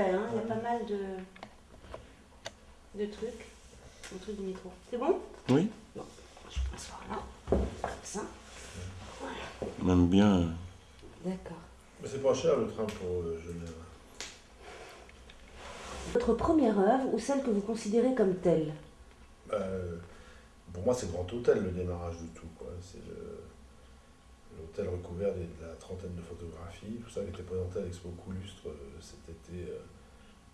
hein, il y a pas mal de, de trucs. Le truc du métro. C'est bon? Oui. Bon, je vais m'asseoir là. Comme ça. Même bien. euh, D'accord. Mais c'est pas cher le train pour euh, Genève. Votre première œuvre ou celle que vous considérez comme telle? Bah, euh, pour moi, c'est Grand Hôtel, le démarrage du tout. quoi. C'est le- l'hôtel recouvert de la trentaine de photographies, tout ça qui était présenté à l'Expo Coulustre euh, cet été euh,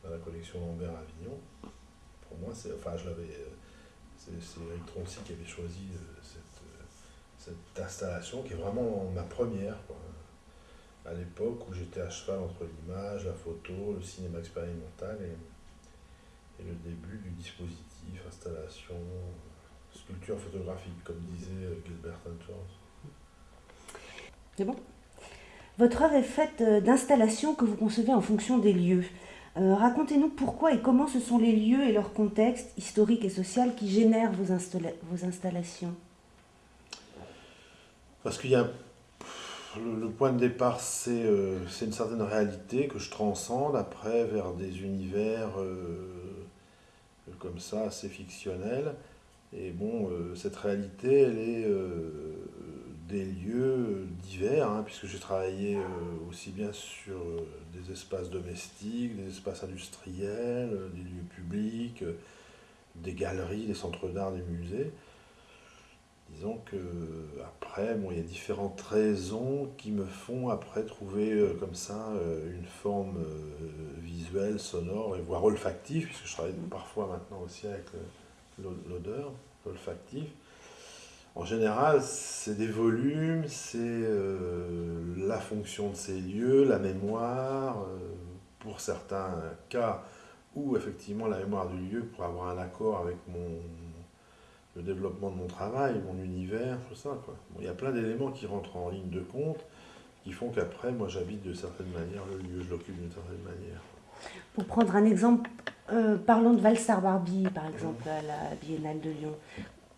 dans la collection Lambert Avignon. Pour moi, c'est, enfin, je euh, Eric Troncy qui avait choisi cette, cette installation qui est vraiment ma première. À l'époque où j'étais à cheval entre l'image, la photo, le cinéma expérimental et, le début du dispositif, installation, sculpture photographique, comme disait Gilbert Antwerp. C'est bon? Votre œuvre est faite euh, d'installations que vous concevez en fonction des lieux. Euh, Racontez-nous pourquoi et comment ce sont les lieux et leur contexte historique et social qui génèrent vos, installa- vos installations. Parce qu'il y a. Le, point de départ, c'est euh, c'est une certaine réalité que je transcende après vers des univers comme ça, assez fictionnels. Et bon, cette réalité, elle est des lieux divers, hein, puisque j'ai travaillé euh, aussi bien sur euh, des espaces domestiques, des espaces industriels, euh, des lieux publics, des galeries, des centres d'art, des musées. Disons que après, bon, il y a différentes raisons qui me font après trouver comme ça une forme visuelle, sonore voire olfactive, puisque je travaille parfois maintenant aussi avec l'o- l'odeur, l'olfactif. En général, c'est des volumes, c'est euh, la fonction de ces lieux, la mémoire, euh, pour certains cas où effectivement la mémoire du lieu pour avoir un accord avec mon, le développement de mon travail, mon univers, tout ça. Bon, il y a plein d'éléments qui rentrent en ligne de compte qui font qu'après, moi j'habite de certaine manière le lieu, je l'occupe d'une certaine manière. Pour prendre un exemple, euh, parlons de Valsar Barbie, par exemple, à la Biennale de Lyon.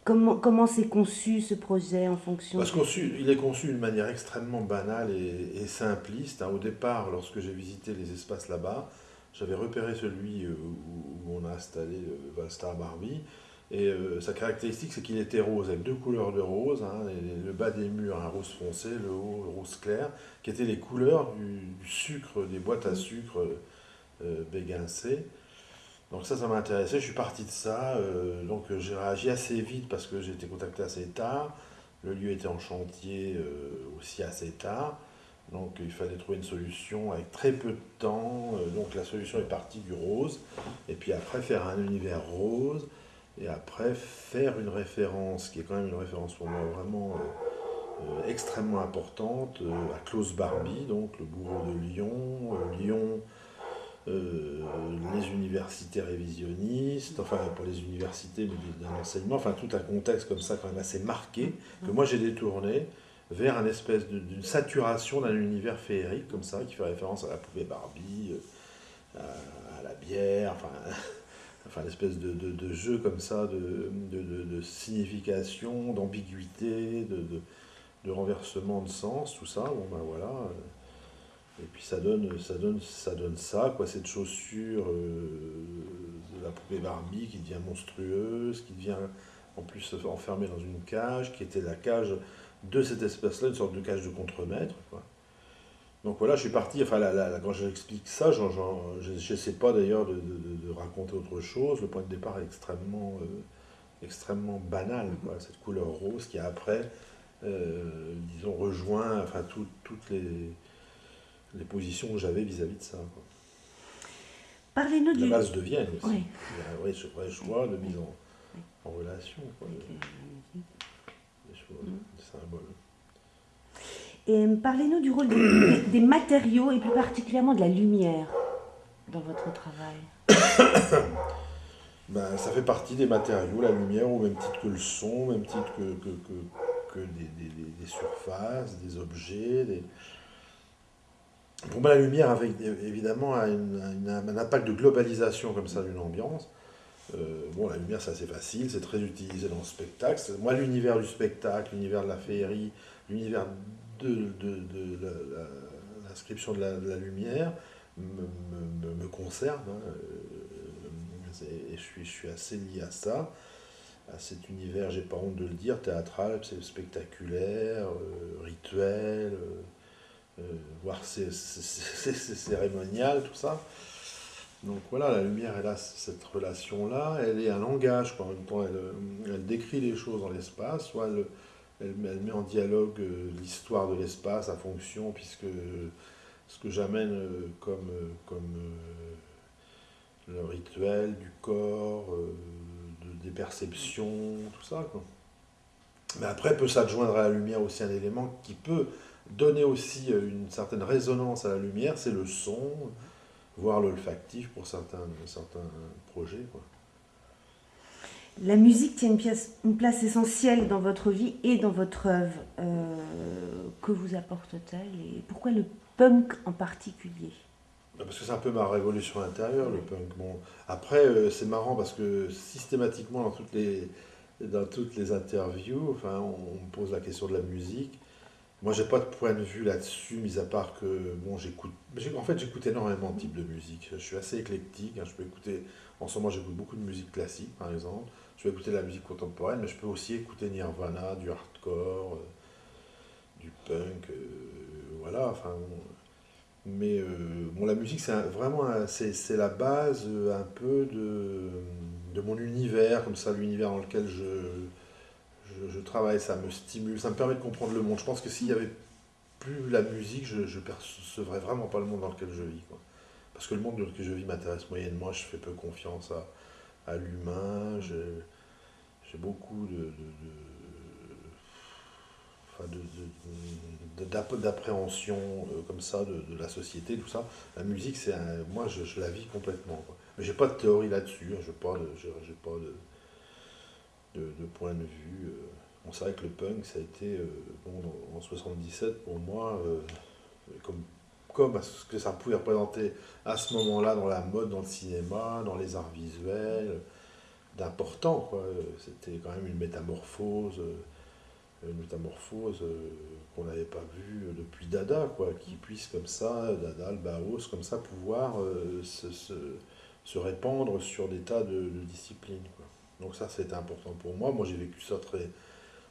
Comment comment s'est conçu ce projet en fonction Parce qu'il est conçu d'une manière extrêmement banale et, et simpliste. hein. Au départ, lorsque j'ai visité les espaces là-bas, j'avais repéré celui euh, où, on a installé le Valstar Barbie. Et euh, sa caractéristique, c'est qu'il était rose, avec deux couleurs de rose. hein, et le bas des murs, un rose foncé, le haut, le rose clair, qui étaient les couleurs du, du sucre, des boîtes à sucre euh, béguincées. Donc ça, ça m'a intéressé. Je suis parti de ça. euh, donc euh, j'ai réagi assez vite parce que j'ai été contacté assez tard. Le lieu était en chantier euh, aussi assez tard. Donc il fallait trouver une solution avec très peu de temps. Donc la solution est partie du rose. Et puis après faire un univers rose. Et après faire une référence, qui est quand même une référence pour moi vraiment extrêmement importante, à Klaus Barbie, donc le bourreau de Lyon. Lyon, euh, les universités révisionnistes, enfin pour les universités mais d'un enseignement, enfin tout un contexte comme ça quand même assez marqué, que moi j'ai détourné vers un espèce de- d'une saturation d'un univers féerique comme ça, qui fait référence à la poupée Barbie, euh, à, à la bière, enfin, enfin l'espèce de, de- de jeu comme ça, de, de- signification, d'ambiguïté, de, de- de renversement de sens, tout ça, bon ben voilà. Et puis ça donne ça, donne, ça, donne ça quoi, cette chaussure euh, de la poupée Barbie qui devient monstrueuse, qui devient en plus enfermée dans une cage, qui était la cage de cette espèce-là, une sorte de cage de contremaître. Quoi. Donc voilà, je suis parti, enfin là, quand j'explique ça, j'en- j'en- je n'essaie pas d'ailleurs de, de- raconter autre chose, le point de départ est extrêmement, euh, extrêmement banal, quoi, cette couleur rose qui après, euh, disons, rejoint enfin, tout- toutes les les positions que j'avais vis-à-vis de ça. Parlez-nous La du... base de Vienne aussi. Oui. Il y a un vrai, ch- vrai choix de mise en, en relation, quoi, de- des choses, des symboles. Et euh, parlez-nous du rôle des, des matériaux et plus particulièrement de la lumière dans votre travail. Ben, ça fait partie des matériaux, la lumière, au même titre que le son, au même titre que, que, que, que des- des- des surfaces, des objets. des- Pour moi, la lumière, avec, évidemment, a, un impact de globalisation comme ça d'une ambiance. Euh, bon, la lumière, c'est assez facile, c'est très utilisé dans le spectacle. Moi, l'univers du spectacle, l'univers de la féerie, l'univers de, l'inscription de la, lumière me, me, concerne. Hein, et je suis, je suis assez lié à ça à cet univers, j'ai pas honte de le dire, théâtral, spectaculaire, rituel, voire cérémonial, tout ça. Donc voilà, la lumière, elle a cette relation-là, elle est un langage, quoi. en même temps, elle, elle décrit les choses dans l'espace, soit elle, elle, met en dialogue euh, l'histoire de l'espace, à fonction, puisque ce que j'amène euh, comme, euh, comme le rituel du corps, des perceptions, tout ça. Quoi. Mais après, peut s'adjoindre à la lumière aussi un élément qui peut donner aussi une certaine résonance à la lumière, c'est le son, voire l'olfactif pour certains, certains projets. Quoi. La musique tient une, pièce, une, place essentielle dans votre vie et dans votre œuvre. Euh, que vous apporte-t-elle et pourquoi le punk en particulier? Bah, parce que c'est un peu ma révolution intérieure, le punk. Bon, après, euh, c'est marrant parce que systématiquement, dans toutes les, dans toutes les interviews, enfin, on, me pose la question de la musique. Moi, j'ai pas de point de vue là-dessus, mis à part que, bon, j'écoute. En fait, j'écoute énormément de types de musique. Je suis assez éclectique. Hein. Je peux écouter. En ce moment, j'écoute beaucoup de musique classique, par exemple. Je peux écouter de la musique contemporaine, mais je peux aussi écouter Nirvana, du hardcore, euh, du punk. Euh, voilà. Enfin. mais euh, bon, la musique, c'est vraiment c'est la base un peu de, de mon univers, comme ça, l'univers dans lequel je je, travaille, ça me stimule, ça me permet de comprendre le monde. Je pense que s'il n'y avait plus la musique, je ne percevrais vraiment pas le monde dans lequel je vis. Parce que le monde dans lequel je vis m'intéresse moyennement, je fais peu confiance à, l'humain, j'ai beaucoup de, d'appréhension euh, comme ça de, la société, tout ça. La musique, c'est moi, je, la vis complètement. J'ai pas de théorie là-dessus, hein. je n'ai pas pas de de, point de vue. Euh, on c'est vrai que le punk, ça a été, euh, bon, en 77, pour moi, euh, comme, comme ce que ça pouvait représenter à ce moment-là dans la mode, dans le cinéma, dans les arts visuels, d'important. C'était quand même une métamorphose, une métamorphose qu'on n'avait pas vue depuis Dada, quoi, qui puisse comme ça, Dada, le Baos, comme ça, pouvoir se, se, répandre sur des tas de, de disciplines. Quoi. Donc ça, c'était important pour moi. Moi, j'ai vécu ça très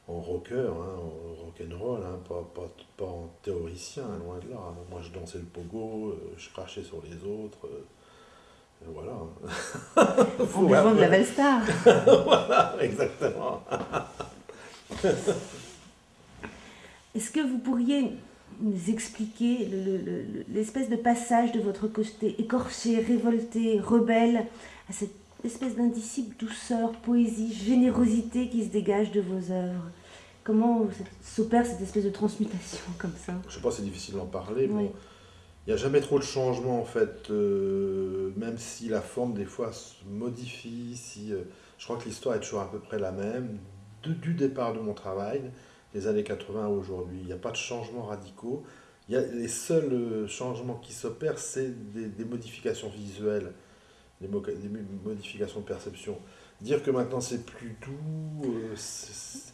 en rocker, hein, en rock'n'roll, hein, pas, pas, pas, en théoricien, hein, loin de là. Moi, je dansais le pogo, euh, je crachais sur les autres. Euh, voilà. en buvant de la Valstar. voilà, exactement. Est-ce que vous pourriez nous expliquer l'espèce de passage de votre côté écorché, révolté, rebelle, à cette espèce d'indicible douceur, poésie, générosité qui se dégage de vos œuvres. Comment s'opère cette espèce de transmutation comme ça? Je sais pas, c'est difficile d'en parler. il n'y a jamais trop de changements en fait, euh, même si la forme des fois se modifie. Si, euh, je crois que l'histoire est toujours à peu près la même, du départ de mon travail, les années 80 à aujourd'hui. Il n'y a pas de changements radicaux. Il y a, les seuls euh, changements qui s'opèrent, c'est des modifications visuelles des, modifications de perception. Dire que maintenant c'est plus doux. Euh,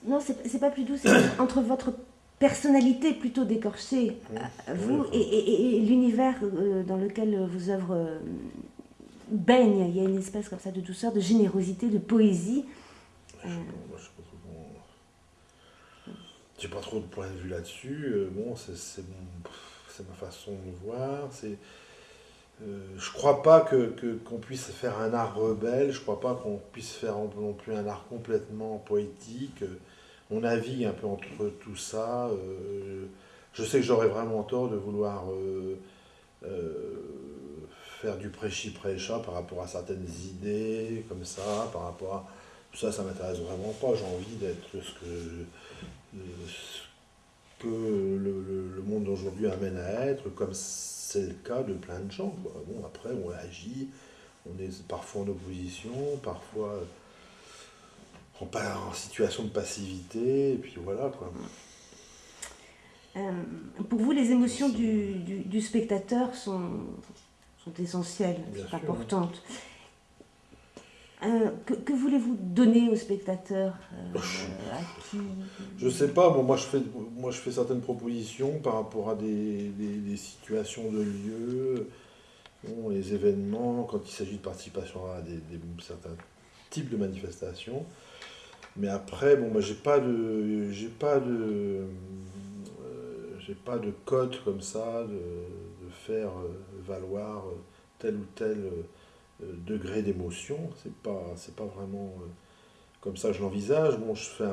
non, c'est pas plus doux, c'est entre votre personnalité plutôt décorchée, mmh. vous et, l'univers euh, dans lequel vos œuvres euh, baignent. Il y a une espèce comme ça de douceur, de générosité, de poésie. Je n'ai pas, trop de point de vue là-dessus. bon, c'est ma façon de voir. C'est euh, je crois pas que, qu'on puisse faire un art rebelle, je crois pas qu'on puisse faire non plus un art complètement poétique. On navigue un peu entre tout ça. Euh, je sais que j'aurais vraiment tort de vouloir euh, faire du prêchi-prêcha par rapport à certaines idées, comme ça, par rapport à... Ça, ça m'intéresse vraiment pas. J'ai envie d'être ce que, que le, le monde d'aujourd'hui amène à être, comme c'est le cas de plein de gens. Bon, après, on agit, on est parfois en opposition, parfois on part en situation de passivité, et puis voilà. Quoi. Euh, pour vous, les émotions du, du, spectateur sont, sont essentielles, sont importantes. Euh, que, voulez-vous donner aux spectateurs euh, Je sais pas, moi, je fais, moi je fais certaines propositions par rapport à des, situations de lieux. les événements, quand il s'agit de participation à des, certains types de manifestations. Mais après, bon, moi, j'ai pas de, j'ai pas de, euh, j'ai pas de code comme ça de, de faire valoir tel ou tel degré d'émotion. C'est pas, pas vraiment comme ça que je l'envisage. Bon, je fais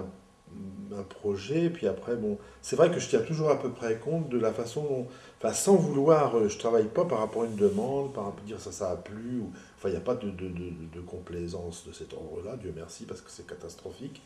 un projet, puis après, bon, c'est vrai que je tiens toujours à peu près compte de la façon dont, enfin, sans vouloir, euh, je travaille pas par rapport à une demande, par rapport à dire ça, ça a plu, ou, enfin, il n'y a pas de, de, de, complaisance de cet ordre-là, Dieu merci, parce que c'est catastrophique.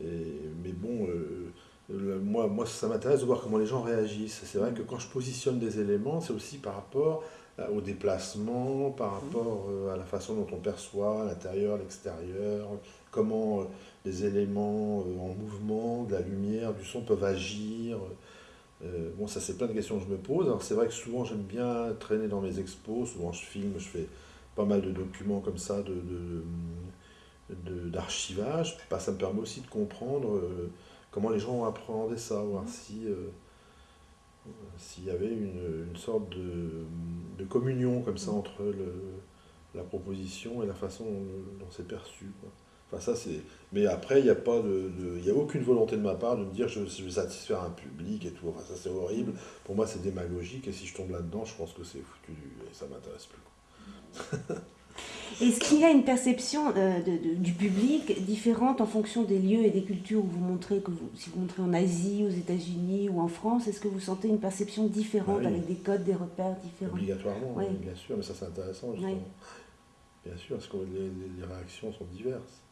Mais bon, euh, moi, moi, ça m'intéresse de voir comment les gens réagissent. C'est vrai que quand je positionne des éléments, c'est aussi par rapport euh, au déplacement, par rapport à la façon dont on perçoit l'intérieur, l'extérieur, comment des éléments euh, en mouvement, de la lumière, du son peuvent agir. Euh, bon, ça, c'est plein de questions que je me pose. Alors, c'est vrai que souvent, j'aime bien traîner dans mes expos. Souvent, je filme, je fais pas mal de documents comme ça, de, d'archivage. Bah, ça me permet aussi de comprendre euh, comment les gens ont appréhendé ça, voir si s'il y avait une, sorte de, communion comme ça mmh. entre le, la proposition et la façon dont, c'est perçu. Enfin, ça, c'est... Mais après, il n'y a, pas de, a aucune volonté de ma part de me dire je, je vais satisfaire un public et tout. Enfin, ça, c'est horrible. Pour moi, c'est démagogique. Et si je tombe là-dedans, je pense que c'est foutu et ça m'intéresse plus. Est-ce qu'il y a une perception euh, du public différente en fonction des lieux et des cultures où vous montrez, que vous, si vous montrez en Asie, aux États-Unis ou en France, est-ce que vous sentez une perception différente ah avec des codes, des repères différents? Obligatoirement, bien sûr, mais ça c'est intéressant. Bien sûr, parce que les réactions sont diverses.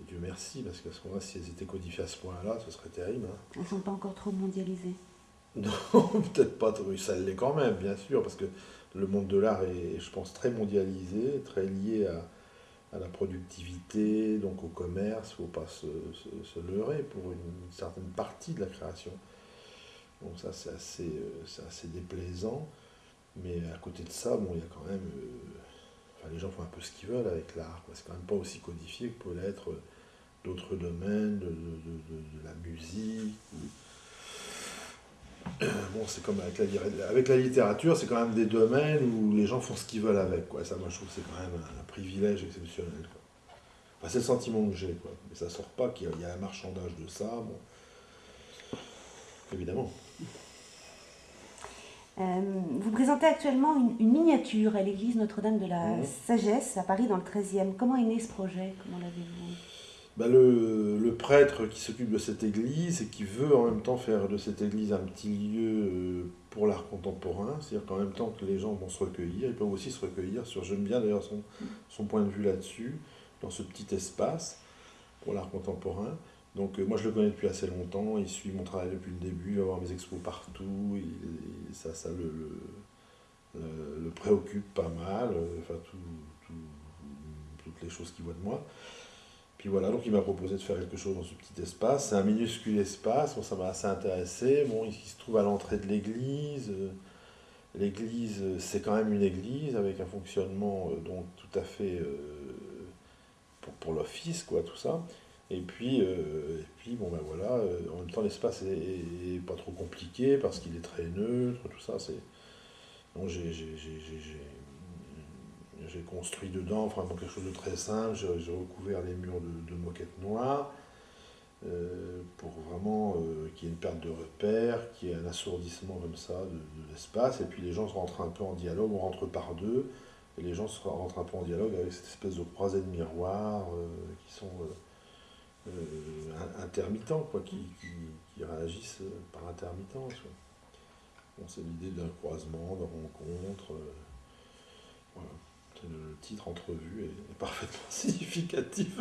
Et Dieu merci, parce qu'à ce moment-là, si elles étaient codifiées à ce point-là, ce serait terrible. Hein. Elles ne sont pas encore trop mondialisées Non, peut-être pas trop. Ça l'est quand même, bien sûr, parce que le monde de l'art est, je pense, très mondialisé, très lié à, la productivité, donc au commerce. Il ne faut pas se, leurrer pour une, certaine partie de la création. Donc ça, c'est assez, euh, assez déplaisant. Mais à côté de ça, bon, il y a quand même... Euh, les gens font un peu ce qu'ils veulent avec l'art. C'est quand même pas aussi codifié que pourrait l'être d'autres domaines, de, la musique. Bon, c'est comme avec la, avec la littérature, c'est quand même des domaines où les gens font ce qu'ils veulent avec. Quoi. Ça, moi, je trouve que c'est quand même un, privilège exceptionnel. c'est le sentiment que j'ai. Quoi. Mais ça sort pas qu'il y, a un marchandage de ça. Bon. Évidemment. Euh, vous présentez actuellement une, miniature à l'église Notre-Dame de la Sagesse à Paris dans le 13e. Comment est né ce projet? Comment l'avez-vous bah, le, prêtre qui s'occupe de cette église et qui veut en même temps faire de cette église un petit lieu euh, pour l'art contemporain, c'est-à-dire qu'en même temps que les gens vont se recueillir, ils peuvent aussi se recueillir sur, j'aime bien d'ailleurs son, son point de vue là-dessus, dans ce petit espace pour l'art contemporain. Donc euh, moi je le connais depuis assez longtemps, il suit mon travail depuis le début, il va voir mes expos partout, ça, ça le, le, préoccupe pas mal, euh, enfin toutes les choses qu'il voit de moi. Puis voilà, donc il m'a proposé de faire quelque chose dans ce petit espace. C'est un minuscule espace, bon, ça m'a assez intéressé. Bon, il, se trouve à l'entrée de l'église. L'église, c'est quand même une église avec un fonctionnement euh, donc tout à fait pour, pour l'office, quoi, tout ça. Et puis, euh, et puis bon ben voilà, euh, en même temps l'espace est, pas trop compliqué parce qu'il est très neutre, tout ça. C'est... Donc j'ai, construit dedans vraiment quelque chose de très simple, j'ai, recouvert les murs de, moquettes noires euh, pour vraiment qu'il y ait une perte de repère, qu'il y ait un assourdissement comme ça de, l'espace, et puis les gens se rentrent un peu en dialogue, on rentre par deux, et les gens se rentrent un peu en dialogue avec cette espèce de croisée de miroirs qui sont euh, intermittents, quoi, qui, qui, réagissent par intermittence. c'est l'idée d'un croisement, d'un rencontre. Euh, voilà. Le titre entrevue est, parfaitement significatif.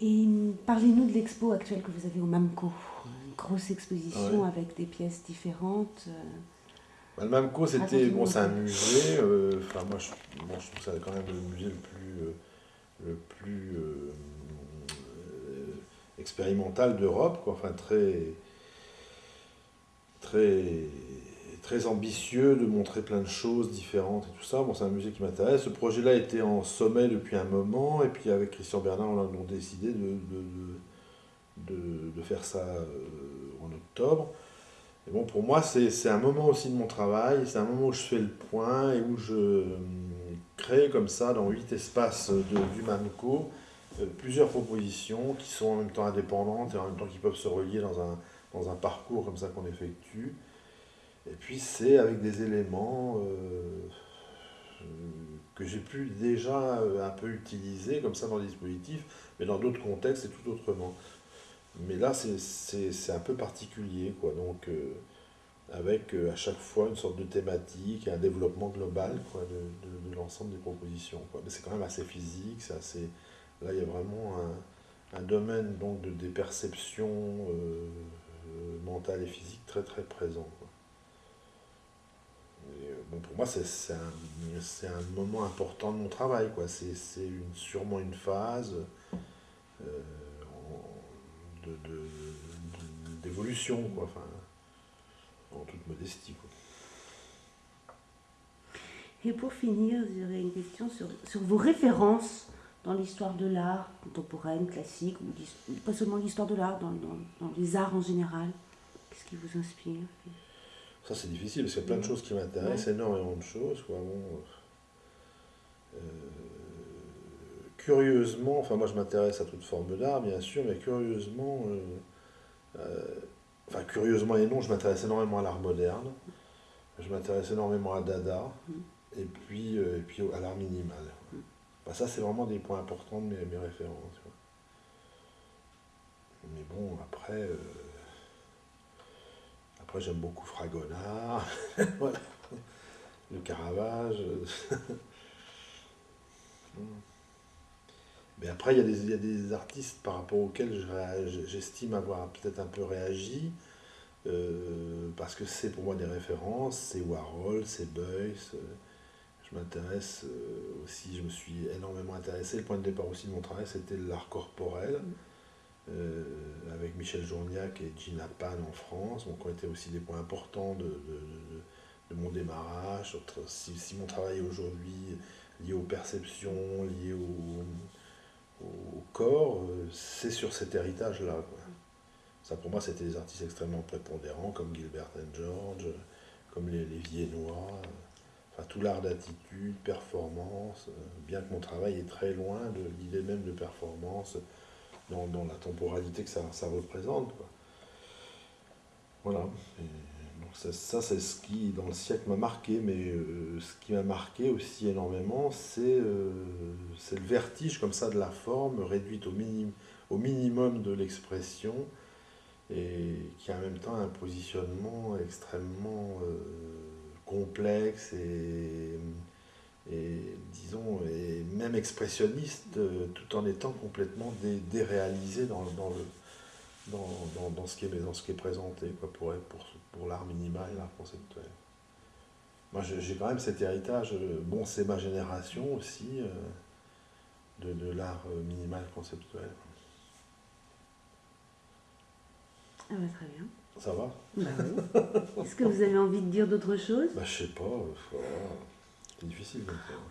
Et parlez-nous de l'expo actuelle que vous avez au MAMCO. Une grosse exposition avec des pièces différentes. Euh. Bah, le MAMCO, c'était bon, c'est un musée. Enfin, moi, je, je trouve c'est quand même le musée le plus le plus euh, euh, expérimental d'Europe, enfin très, très, très ambitieux de montrer plein de choses différentes et tout ça. Bon, c'est un musée qui m'intéresse. Ce projet-là était en sommet depuis un moment, et puis avec Christian Bernard, on a décidé de, de, de, faire ça euh, en octobre. Et bon, pour moi, c'est un moment aussi de mon travail, c'est un moment où je fais le point et où je euh, crée comme ça, dans huit espaces de, du MAMCO, euh, plusieurs propositions qui sont en même temps indépendantes et en même temps qui peuvent se relier dans un, dans un parcours comme ça qu'on effectue. Et puis c'est avec des éléments euh, que j'ai pu déjà un peu utiliser comme ça dans le dispositif, mais dans d'autres contextes et tout autrement. Mais là, c'est un peu particulier, quoi. Donc, euh, avec à chaque fois une sorte de thématique un développement global quoi, de, de, l'ensemble des propositions. Quoi. Mais c'est quand même assez physique, c'est assez Là, il y a vraiment un, domaine donc, de, des perceptions euh, mentales et physiques très très présent. Euh, bon, pour moi, c'est un, un, moment important de mon travail. C'est sûrement une phase euh, d'évolution, enfin, en toute modestie. Quoi. Et pour finir, j'aurais une question sur, sur vos références dans l'histoire de l'art contemporaine, classique, ou pas seulement l'histoire de l'art, dans, dans, les arts en général Qu'est-ce qui vous inspire? Ça, c'est difficile, parce qu'il y a plein de choses qui m'intéressent, énormément de choses. Quoi. Bon, euh, curieusement, enfin, moi, je m'intéresse à toute forme d'art, bien sûr, mais curieusement, euh, euh, enfin, curieusement et non, je m'intéresse énormément à l'art moderne. Je m'intéresse énormément à Dada, mm. et puis, et puis à l'art minimal. Bah, ça, c'est vraiment des points importants de mes, références. Mais bon, après, après j'aime beaucoup Fragonard, voilà. le Caravage. Mais après, il y, a des, des artistes par rapport auxquels j'estime avoir peut-être un peu réagi, euh, parce que c'est pour moi des références, c'est Warhol, c'est Beuys. Euh, je m'intéresse euh, aussi, je me suis énormément intéressé. Le point de départ aussi de mon travail, c'était l'art corporel, mm. Euh, avec Michel Journiac et Gina Pan en France, donc ont été aussi des points importants de, mon démarrage. Si, si mon travail aujourd'hui lié aux perceptions, lié au, corps, euh, c'est sur cet héritage-là. Ça, pour moi, c'était des artistes extrêmement prépondérants, comme Gilbert and George, comme les, Viennois enfin, tout l'art d'attitude, performance, euh, bien que mon travail est très loin de l'idée même de performance dans, la temporalité que ça, représente. Voilà. donc ça, c'est ce qui, dans le siècle, m'a marqué, mais euh, ce qui m'a marqué aussi énormément, c'est euh, le vertige comme ça de la forme réduite au, minim, au minimum de l'expression et qui en même temps un positionnement extrêmement complexe et, et disons, et même expressionniste, euh, tout en étant complètement déréalisé dans, dans, le, dans, dans, ce qui est, dans ce qui est présenté quoi, pour, pour, pour l'art minimal et l'art conceptuel. Moi, j'ai quand même cet héritage, euh, bon, c'est ma génération aussi, euh, de, de l'art minimal conceptuel. Ah bah, très bien. Ça va? Bah Est-ce que vous avez envie de dire d'autres choses? Bah, Je sais pas. C'est difficile.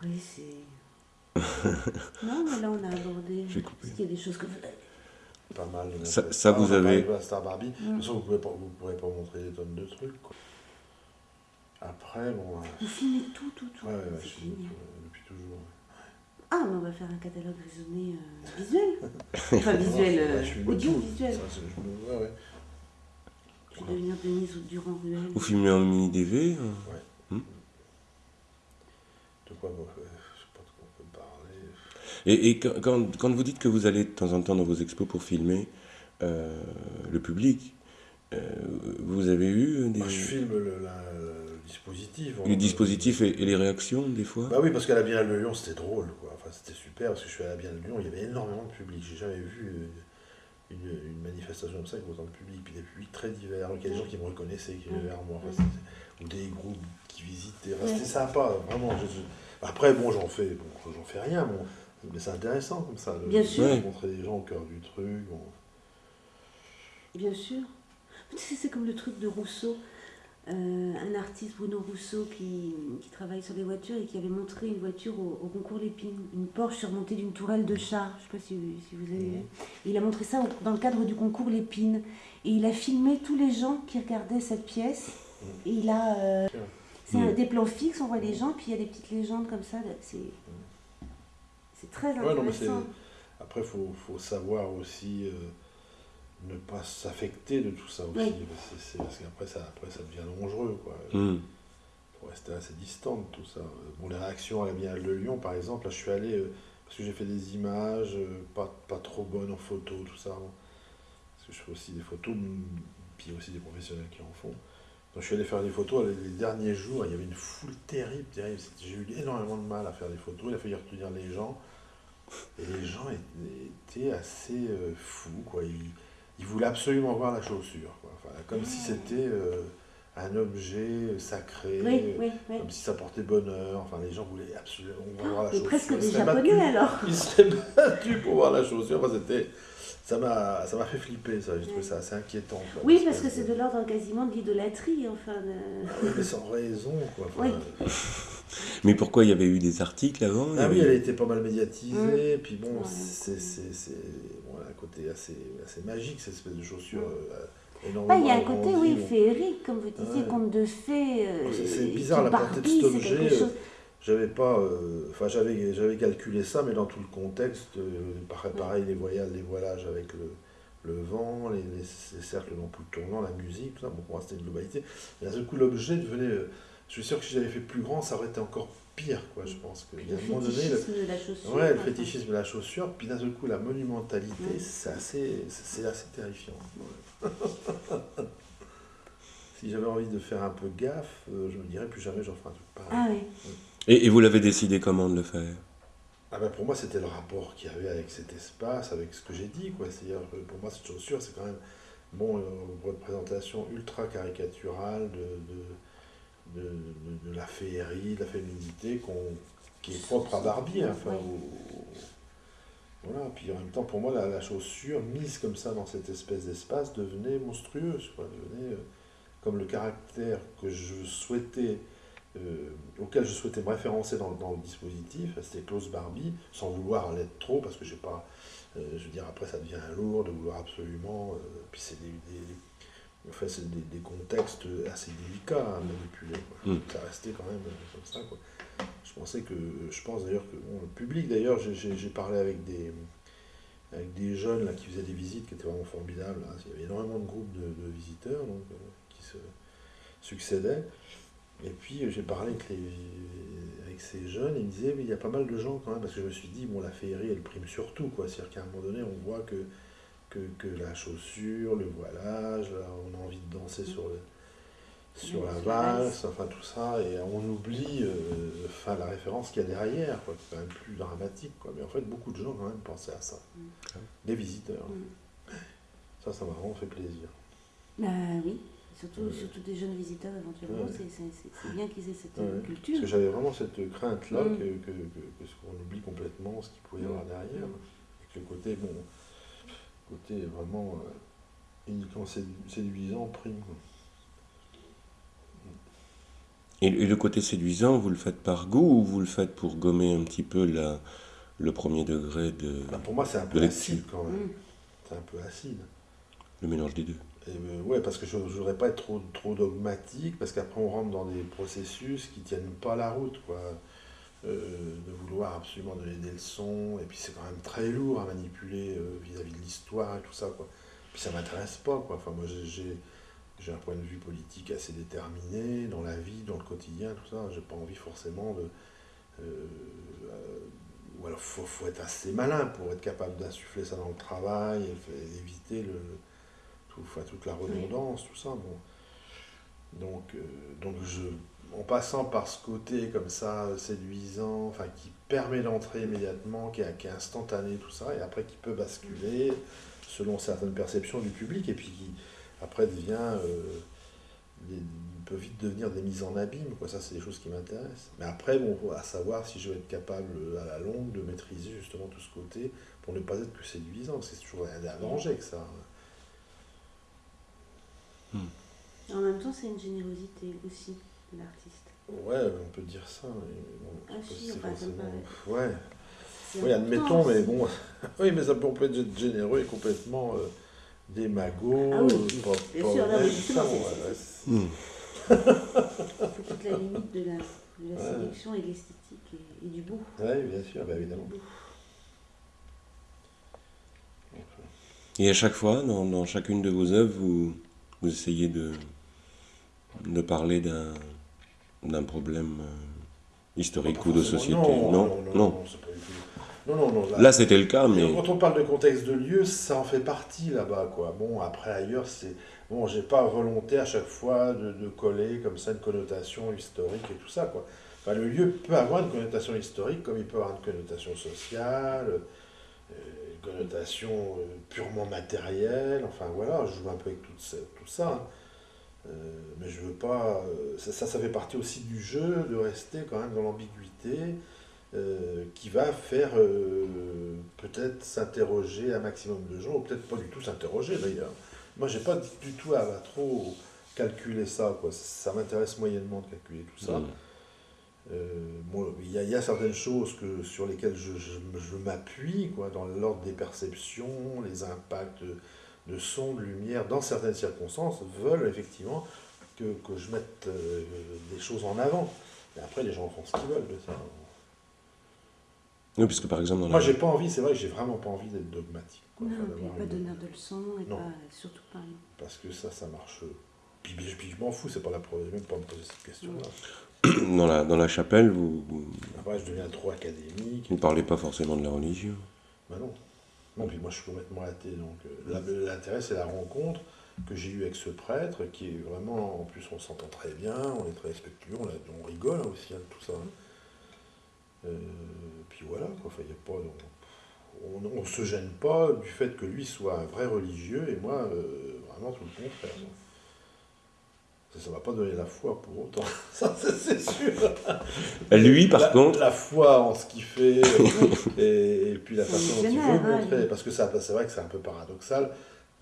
Oui, c'est. non, mais là, on a abordé. Est-ce qu'il y a des choses que vous pas mal. Ça, ça vous avez. Star Barbie. De toute façon, vous ne pourrez pas montrer des tonnes de trucs. Quoi. Après, bon. Vous filmez tout, tout, tout. Ouais, ouais, je filme tout, depuis toujours. Ah, mais on va faire un catalogue raisonné euh, visuel. enfin, visuel, euh, audiovisuel. Ouais, ouais devenir Denise Durand Ruel. Vous filmez en mini-DV hein Ouais. Quoi Je sais pas de quoi on peut parler. Et, et quand, quand, vous dites que vous allez de temps en temps dans vos expos pour filmer euh, le public, euh, vous avez eu des... Moi, je filme le, la, le dispositif. Le dispositif et, et, les réactions, des fois? Bah oui, parce qu'à la Biennale de Lyon, c'était drôle. Quoi. Enfin, c'était super, parce que je suis à la Biennale de Lyon, il y avait énormément de public. J'ai jamais vu... Euh, une, manifestation comme ça avec autant de public, puis des publics très divers. Il y a des gens qui me reconnaissaient, qui venaient vers moi, ou des groupes qui visitaient. C'était sympa, vraiment. Après, bon, j'en fais, bon, j'en fais rien, bon, mais c'est intéressant comme ça, de, Bien sûr. montrer des gens au cœur du truc. Bien sûr. C'est comme le truc de Rousseau. euh, un artiste, Bruno Rousseau, qui, qui, travaille sur les voitures et qui avait montré une voiture au, concours Lépine, une Porsche surmontée d'une tourelle de char. Je ne sais pas si, si, vous avez vu. il a montré ça dans le cadre du concours Lépine. Et il a filmé tous les gens qui regardaient cette pièce. Et il a. Euh, c'est des plans fixes, on voit les gens, puis il y a des petites légendes comme ça. C'est, c'est très intéressant. après, il faut, faut, savoir aussi. Euh, ne pas s'affecter de tout ça aussi. parce qu'après, ça, après, ça devient dangereux. Quoi. Mm. faut rester assez distant de tout ça. Bon, les réactions à la Biennale de Lyon, par exemple, là, je suis allé, euh, parce que j'ai fait des images euh, pas, pas trop bonnes en photo, tout ça. Parce que je fais aussi des photos, puis il y a aussi des professionnels qui en font. Donc je suis allé faire des photos les, derniers jours, il y avait une foule terrible, terrible. J'ai eu énormément de mal à faire des photos, il a fallu retenir les gens. Et les gens étaient assez euh, fous, quoi. Ils, il voulait absolument voir la chaussure. comme si c'était euh, un objet sacré, comme si ça portait bonheur. Enfin, les gens voulaient absolument voir la chaussure. presque des japonais alors. Ils seraient battus pour voir la chaussure. Enfin, c'était ça m'a ça m'a fait flipper ça j'ai trouvé ça assez inquiétant oui parce que c'est de l'ordre quasiment de l'idolâtrie enfin ah mais sans raison quoi mais pourquoi il y avait eu des articles avant ah oui elle était pas mal médiatisée mmh. puis bon c'est côté assez, assez magique, cette espèce de chaussure. Euh, il y a un côté, oui, féerique, comme vous disiez, conte de fées. Euh, c'est bizarre la portée de cet objet. Euh, j'avais pas, enfin j'avais, j'avais calculé ça, mais dans tout le contexte, pareil, les voyages, les voilages avec le, le vent, les, les, cercles d'ampoule tournant, la musique, tout ça, bon, pour moi c'était une globalité. Mais à ce coup, l'objet devenait, je suis sûr que si j'avais fait plus grand, ça aurait été encore pire, quoi, je pense. Que, le fétichisme de la chaussure. Ouais, le fétichisme de la chaussure, puis d'un seul coup, la monumentalité, c'est assez, c'est assez terrifiant. si j'avais envie de faire un peu gaffe, euh, je me dirais plus jamais j'en ferai un truc pareil. Ah, oui. Et, et, vous l'avez décidé comment de le faire? Ah ben pour moi, c'était le rapport qu'il y avait avec cet espace, avec ce que j'ai dit. Quoi. C'est-à-dire, pour moi, cette chaussure, c'est quand même bon, une euh, représentation ultra caricaturale de, de de, de, la féerie, de la féminité qui est propre à Barbie. Hein, enfin, voilà, puis en même temps, pour moi, la, la, chaussure mise comme ça dans cette espèce d'espace devenait monstrueuse, quoi, devenait euh, comme le caractère que je souhaitais, euh, auquel je souhaitais me référencer dans, dans le dispositif, c'était Klaus Barbie, sans vouloir l'être trop, parce que j'ai pas, euh, je veux dire, après ça devient lourd de vouloir absolument, puis c'est des, Enfin, des, contextes assez délicats à manipuler. Mm. Ça restait quand même comme ça. Quoi. Je pensais que, je pense d'ailleurs que le public, d'ailleurs, j'ai parlé avec des, avec des jeunes là, qui faisaient des visites qui étaient vraiment formidables. Il y avait énormément de groupes de, visiteurs donc, euh, qui se succédaient. Et puis j'ai parlé avec, avec, ces jeunes ils me disaient, mais il y a pas mal de gens quand même, parce que je me suis dit, bon, la féerie, elle prime surtout. C'est-à-dire qu'à un moment donné, on voit que que, la chaussure, le voilage, on a envie de danser sur, le, sur la valse, enfin tout ça, et on oublie euh, enfin, la référence qu'il y a derrière, quoi, c'est quand même plus dramatique. Quoi. Mais en fait, beaucoup de gens quand même pensaient à ça. Mm. Des visiteurs. Mm. Ça, ça m'a vraiment fait plaisir. Bah oui, surtout, surtout des jeunes visiteurs éventuellement, c'est bien qu'ils aient cette culture. Parce que j'avais vraiment cette crainte-là mm. que, que, que, qu'on oublie complètement ce qu'il pouvait y avoir derrière. Et que le côté, bon, côté vraiment euh, uniquement séduisant prime. Et, le côté séduisant, vous le faites par goût ou vous le faites pour gommer un petit peu la, le premier degré de. Bah, pour moi, c'est un peu acide quand même. Mm. C'est un peu acide. Le mélange des deux. Et euh, ouais, parce que je ne voudrais pas être trop, trop dogmatique, parce qu'après on rentre dans des processus qui tiennent pas la route, quoi. Euh, de vouloir absolument donner des leçons, et puis c'est quand même très lourd à manipuler euh, vis-à-vis de l'histoire et tout ça, quoi. Puis ça m'intéresse pas, quoi. Enfin, moi, j'ai, un point de vue politique assez déterminé dans la vie, dans le quotidien, tout ça. J'ai pas envie forcément de. Ou alors, faut, faut être assez malin pour être capable d'insuffler ça dans le travail, éviter le, tout, enfin, toute la redondance, tout ça. Bon. Donc, donc je en passant par ce côté comme ça séduisant, enfin qui permet d'entrer immédiatement, qui est, instantané, tout ça, et après qui peut basculer selon certaines perceptions du public, et puis qui après devient, euh, peut vite devenir des mises en abîme, quoi. Ça, c'est des choses qui m'intéressent. Mais après, bon, à savoir si je vais être capable à la longue de maîtriser justement tout ce côté pour ne pas être que séduisant, c'est toujours un danger que ça. Hmm. En même temps, c'est une générosité aussi de l'artiste. Ouais, on peut dire ça. mais bon, Ah si, pas enfin, ça me forcément-. Ouais. Oui, admettons, mais bon. oui, mais ça peut on peut être généreux et complètement euh, démago. Ah oui, euh, pas- bien pas sûr, non, mais honnête, justement, ça, c'est- ouais, ouais, c'est- Hmm. C'est toute la limite de la, de la Ouais. séduction et de l'esthétique et, et du beau. Ouais, bien sûr, bah, évidemment. Et à chaque fois, dans, dans chacune de vos œuvres, vous, vous essayez de, de parler d'un, problème euh, historique Pas ou de société. Non, non, non, non. non, là- Là, c'était le cas, mais Quand on parle de contexte de lieu, ça en fait partie là-bas, quoi. Bon, après ailleurs, c'est bon, j'ai pas volonté à chaque fois de, de coller comme ça une connotation historique et tout ça, quoi. Enfin, le lieu peut avoir une connotation historique, comme il peut avoir une connotation sociale, euh, connotation euh, purement matérielle. Enfin voilà, je joue un peu avec tout, ça- tout ça. hein. Euh, mais je veux pas. euh, ça, ça, ça fait partie aussi du jeu de rester quand même dans l'ambiguïté qui va faire peut-être s'interroger un maximum de gens, ou peut-être pas du tout s'interroger d'ailleurs. Moi, j'ai pas du tout à, trop calculer ça, quoi. Ça m'intéresse moyennement de calculer tout ça. Mm. Euh, il y, a- il y a certaines choses que, sur lesquelles je, je- je m'appuie, quoi, dans l'ordre des perceptions, les impacts de, son, de lumière, dans certaines circonstances, veulent effectivement que, que je mette euh, des choses en avant. Et après, les gens font ce qu'ils veulent de ça. oui, puisque par exemple, dans Moi, la- j'ai pas envie, c'est vrai que j'ai vraiment pas envie d'être dogmatique. Quoi, Non, enfin, pas une- donneur de leçons et Non. pas, surtout pas. Parce que ça, ça marche. Puis, puis, je m'en fous, c'est pas la pro- même pas me poser cette question-là. dans la, dans la chapelle, vous vous Après, je deviens trop académique. ne parlez pas forcément de la religion. Bah non. Non, puis moi je suis complètement athée, donc euh, l'intérêt c'est la rencontre que j'ai eue avec ce prêtre, qui est vraiment, en plus on s'entend très bien, on est très respectueux, on, a- on rigole hein, aussi, hein, tout ça. hein. Euh, puis voilà, quoi, enfin, y a pas, on, on, on se gêne pas du fait que lui soit un vrai religieux, et moi, euh, vraiment tout le contraire. Ça ne va pas donner la foi pour autant, ça c'est sûr. Lui, par La- contre, La foi en ce qu'il fait, euh, et, et puis la façon dont il veut hein, montrer. Parce que ça, c'est vrai que c'est un peu paradoxal.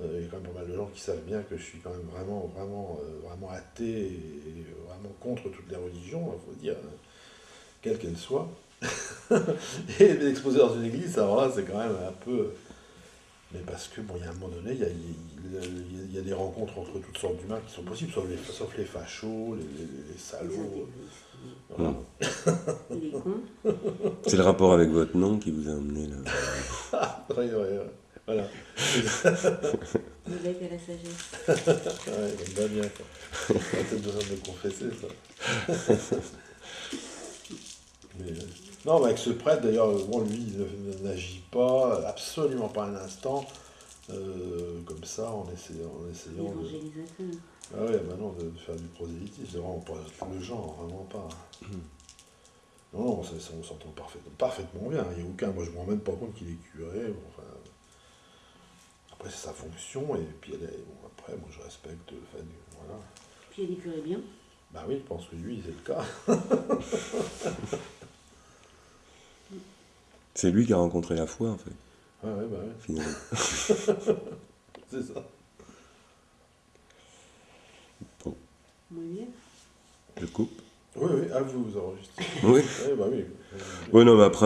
Euh, il y a quand même pas mal de gens qui savent bien que je suis quand même vraiment, vraiment, euh, vraiment athée et vraiment contre toutes les religions, il faut dire, hein, quelles qu'elles soient. et l'exposer dans une église, alors là, c'est quand même un peu. Mais parce que, bon, il y a un moment donné, il y a, il y a- il y a- il y a des rencontres entre toutes sortes d'humains qui sont possibles, sauf les, sauf les fachos, les, les- les salauds. intégristes, Voilà. Il est con. c'est le rapport avec votre nom qui vous a amené là. Ouais, ouais, ouais. Voilà. L'évêque à la sagesse. Ouais, j'aime bien bien. quoi. On a peut-être besoin de confesser, ça. Non, mais avec ce prêtre, d'ailleurs, bon, lui, il ne- n'agit pas, absolument pas un instant, euh, comme ça, en essayant, en essayant de... Ah ouais, bah non, de, faire du prosélytisme, c'est vraiment pas le genre, vraiment pas. Non, non, ça, ça, on s'entend parfaitement, parfaitement bien. Il n'y a aucun, moi je me rends même pas compte qu'il est curé. bon, enfin, après, c'est sa fonction, et puis elle est, bon, après, moi je respecte, enfin, voilà. Puis il est curé bien. Bah oui, je pense que lui, c'est le cas. C'est lui qui a rencontré la foi, en fait, Ouais, ouais, bah ouais, finalement. c'est ça. Bien. Je coupe. Oui, oui, à vous, vous enregistrez. Oui. Oui, bah oui. Oui, non, mais après,